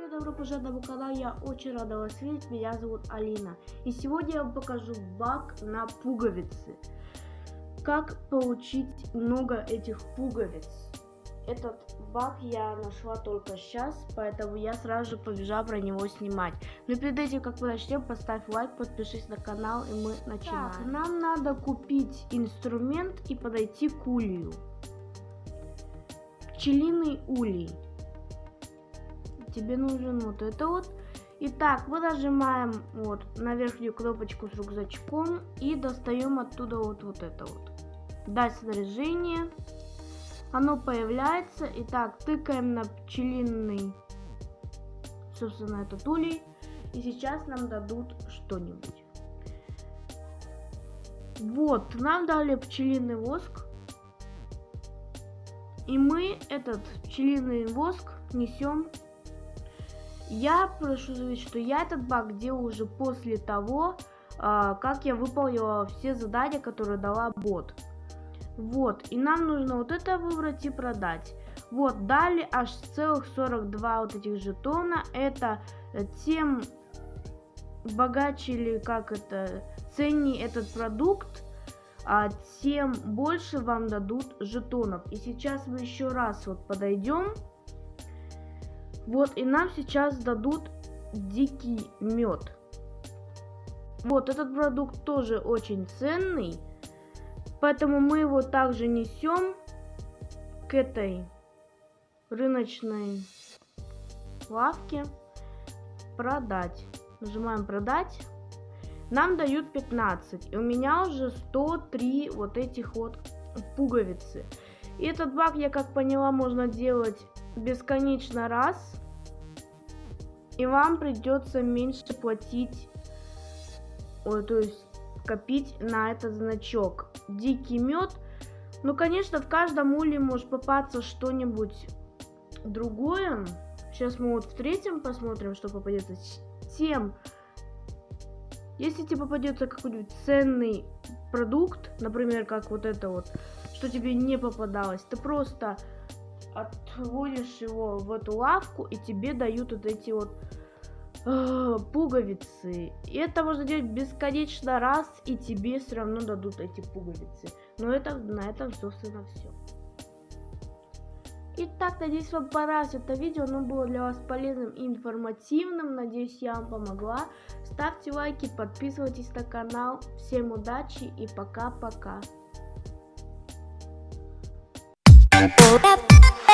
привет, добро пожаловать на канал, я очень рада вас видеть, меня зовут Алина. И сегодня я вам покажу баг на пуговицы. Как получить много этих пуговиц. Этот баг я нашла только сейчас, поэтому я сразу же побежала про него снимать. Но перед этим, как мы начнем, поставь лайк, подпишись на канал и мы начинаем. Так, нам надо купить инструмент и подойти к улью. Пчелиный улей тебе нужен вот это вот. Итак, мы нажимаем вот на верхнюю кнопочку с рюкзачком и достаем оттуда вот, вот это вот. Дать снаряжение. Оно появляется. Итак, тыкаем на пчелиный, собственно, этот улей. И сейчас нам дадут что-нибудь. Вот, нам дали пчелиный воск. И мы этот пчелиный воск несем я прошу заметить, что я этот баг делал уже после того, а, как я выполнила все задания, которые дала бот. Вот, и нам нужно вот это выбрать и продать. Вот, дали аж целых 42 вот этих жетона. Это тем богаче или как это, ценнее этот продукт, а тем больше вам дадут жетонов. И сейчас мы еще раз вот подойдем. Вот, и нам сейчас дадут дикий мед. Вот, этот продукт тоже очень ценный. Поэтому мы его также несем к этой рыночной лавке. Продать. Нажимаем продать. Нам дают 15. И у меня уже 103 вот этих вот пуговицы. И этот баг, я как поняла, можно делать бесконечно раз. И вам придется меньше платить, то есть копить на этот значок. Дикий мед. Ну, конечно, в каждом уле может попасться что-нибудь другое. Сейчас мы вот в третьем посмотрим, что попадется. Тем, если тебе попадется какой-нибудь ценный продукт, например, как вот это вот, что тебе не попадалось, ты просто отводишь его в эту лавку, и тебе дают вот эти вот э, пуговицы. И это можно делать бесконечно раз, и тебе все равно дадут эти пуговицы. Но это на этом, собственно, все. Итак, надеюсь, вам понравилось это видео, оно было для вас полезным и информативным. Надеюсь, я вам помогла. Ставьте лайки, подписывайтесь на канал. Всем удачи и пока-пока. Oh, that.